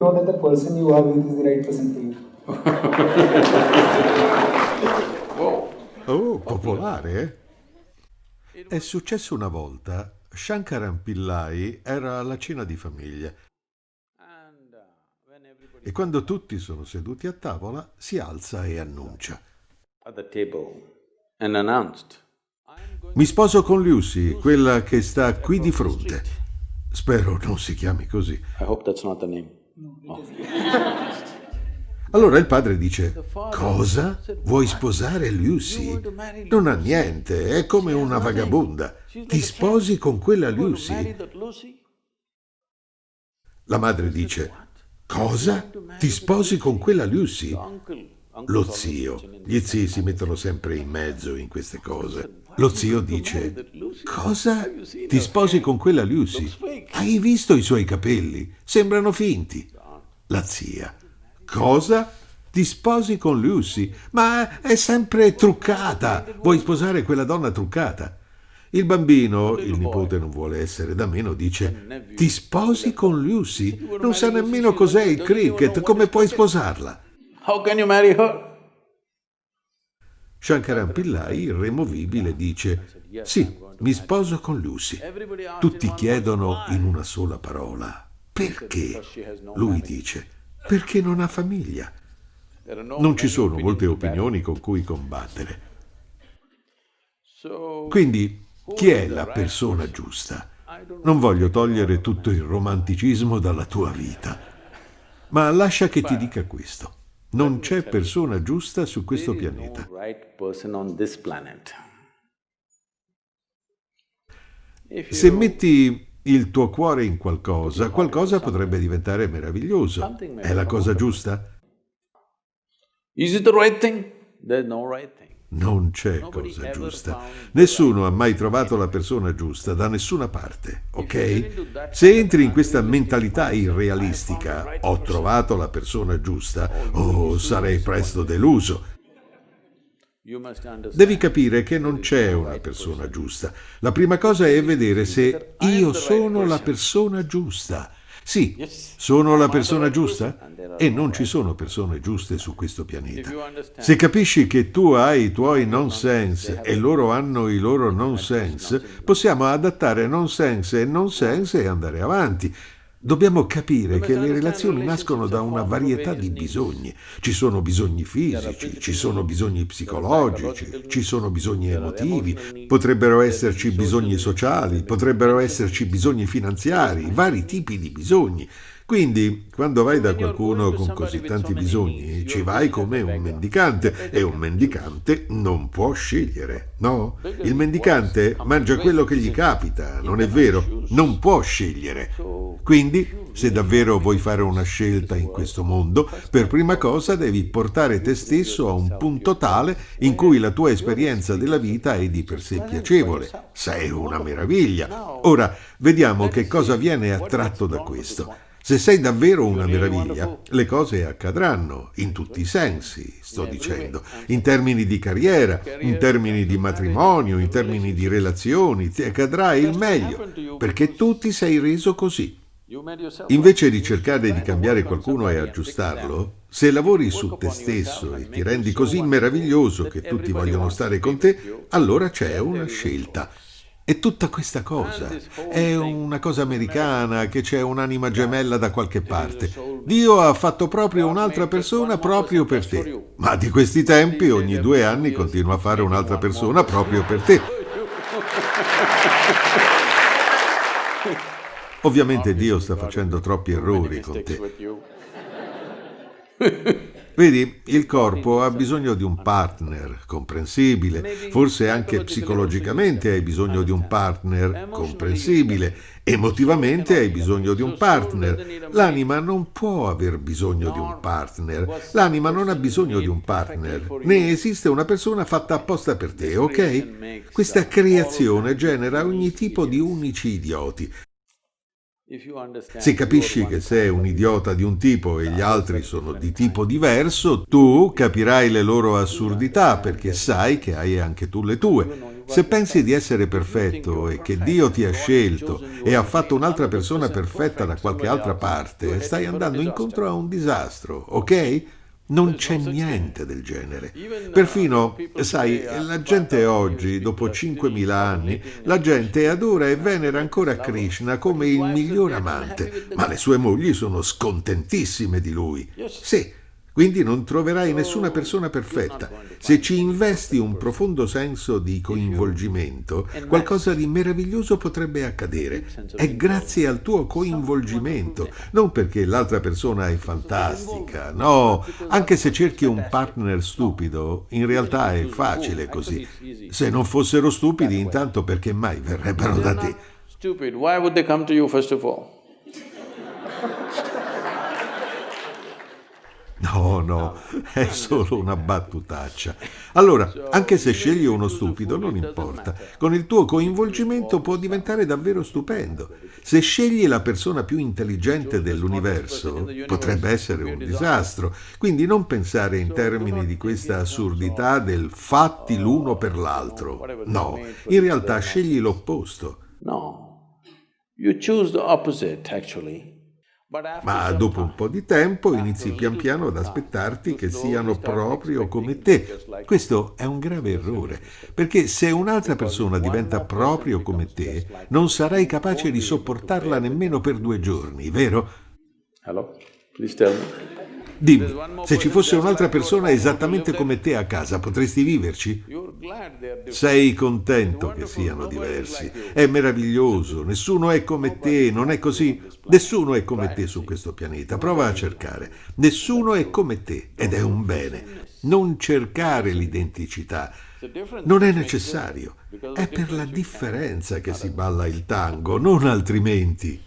know that the person you are with is the right person for you. Oh, popolare, eh? È successo una volta. Shankaran Pillai era alla cena di famiglia e quando tutti sono seduti a tavola si alza e annuncia. Mi sposo con Lucy, quella che sta qui di fronte. Spero non si chiami così. I hope that's not the name. Allora il padre dice, cosa? Vuoi sposare Lucy? Non ha niente, è come una vagabonda. Ti sposi con quella Lucy? La madre dice, cosa? Ti sposi con quella Lucy? Lo zio, gli zii si mettono sempre in mezzo in queste cose. Lo zio dice, cosa? Ti sposi con quella Lucy? Hai visto i suoi capelli? Sembrano finti. La zia, cosa? Ti sposi con Lucy? Ma è sempre truccata. Vuoi sposare quella donna truccata? Il bambino, il nipote non vuole essere da meno, dice, ti sposi con Lucy? Non sa nemmeno cos'è il cricket, come puoi sposarla? How can you marry her? Shankaran Pillai, irremovibile, dice Sì, mi sposo con Lucy. Tutti chiedono in una sola parola Perché? Lui dice Perché non ha famiglia. Non ci sono molte opinioni con cui combattere. Quindi, chi è la persona giusta? Non voglio togliere tutto il romanticismo dalla tua vita, ma lascia che ti dica questo. Non c'è persona giusta su questo pianeta. Se metti il tuo cuore in qualcosa, qualcosa potrebbe diventare meraviglioso. È la cosa giusta? Is it the right thing? There's no right thing. Non c'è cosa giusta. Nessuno ha mai trovato la persona giusta da nessuna parte, ok? Se entri in questa mentalità irrealistica, ho trovato la persona giusta, oh, sarei presto deluso. Devi capire che non c'è una persona giusta. La prima cosa è vedere se io sono la persona giusta. Sì, sono la persona giusta? E non ci sono persone giuste su questo pianeta. Se capisci che tu hai i tuoi nonsense e loro hanno i loro nonsense, possiamo adattare nonsense e nonsense e andare avanti. Dobbiamo capire che le relazioni nascono da una varietà di bisogni. Ci sono bisogni fisici, ci sono bisogni psicologici, ci sono bisogni emotivi, potrebbero esserci bisogni sociali, potrebbero esserci bisogni finanziari, vari tipi di bisogni. Quindi, quando vai da qualcuno con così tanti bisogni, ci vai come un mendicante e un mendicante non può scegliere, no? Il mendicante mangia quello che gli capita, non è vero? Non può scegliere. Quindi, se davvero vuoi fare una scelta in questo mondo, per prima cosa devi portare te stesso a un punto tale in cui la tua esperienza della vita è di per sé piacevole. Sei una meraviglia. Ora, vediamo che cosa viene attratto da questo. Se sei davvero una meraviglia, le cose accadranno in tutti i sensi, sto dicendo, in termini di carriera, in termini di matrimonio, in termini di relazioni, ti accadrà il meglio, perché tu ti sei reso così. Invece di cercare di cambiare qualcuno e aggiustarlo, se lavori su te stesso e ti rendi così meraviglioso che tutti vogliono stare con te, allora c'è una scelta. E tutta questa cosa è una cosa americana che c'è un'anima gemella da qualche parte. Dio ha fatto proprio un'altra persona proprio per te. Ma di questi tempi ogni due anni continua a fare un'altra persona proprio per te. Ovviamente Dio sta facendo troppi errori con te. Vedi, il corpo ha bisogno di un partner comprensibile, forse anche psicologicamente. hai bisogno di un partner comprensibile, emotivamente hai bisogno di un partner. L'anima non può aver bisogno di un partner, l'anima non ha bisogno di un partner, né esiste una persona fatta apposta per te, ok? Questa creazione genera ogni tipo di unici idioti. Se capisci che sei un idiota di un tipo e gli altri sono di tipo diverso, tu capirai le loro assurdità perché sai che hai anche tu le tue. Se pensi di essere perfetto e che Dio ti ha scelto e ha fatto un'altra persona perfetta da qualche altra parte, stai andando incontro a un disastro, ok? Non c'è niente del genere. Perfino, sai, la gente oggi, dopo 5.000 anni, la gente adora e venera ancora Krishna come il miglior amante, ma le sue mogli sono scontentissime di lui. Sì, quindi non troverai nessuna persona perfetta. Se ci investi un profondo senso di coinvolgimento, qualcosa di meraviglioso potrebbe accadere. È grazie al tuo coinvolgimento, non perché l'altra persona è fantastica. No, anche se cerchi un partner stupido, in realtà è facile così. Se non fossero stupidi, intanto perché mai verrebbero da te? Stupid, why would they come to you first of all? No, no, è solo una battutaccia. Allora, anche se scegli uno stupido, non importa. Con il tuo coinvolgimento può diventare davvero stupendo. Se scegli la persona più intelligente dell'universo, potrebbe essere un disastro. Quindi non pensare in termini di questa assurdità del fatti l'uno per l'altro. No, in realtà scegli l'opposto. No, you choose the opposite actually. Ma dopo un po' di tempo inizi pian piano ad aspettarti che siano proprio come te. Questo è un grave errore, perché se un'altra persona diventa proprio come te, non sarai capace di sopportarla nemmeno per due giorni, vero? Hello? Please tell me. Dimmi, se ci fosse un'altra persona esattamente come te a casa, potresti viverci? Sei contento che siano diversi. È meraviglioso, nessuno è come te, non è così? Nessuno è come te su questo pianeta, prova a cercare. Nessuno è come te ed è un bene. Non cercare l'identicità. Non è necessario. È per la differenza che si balla il tango, non altrimenti.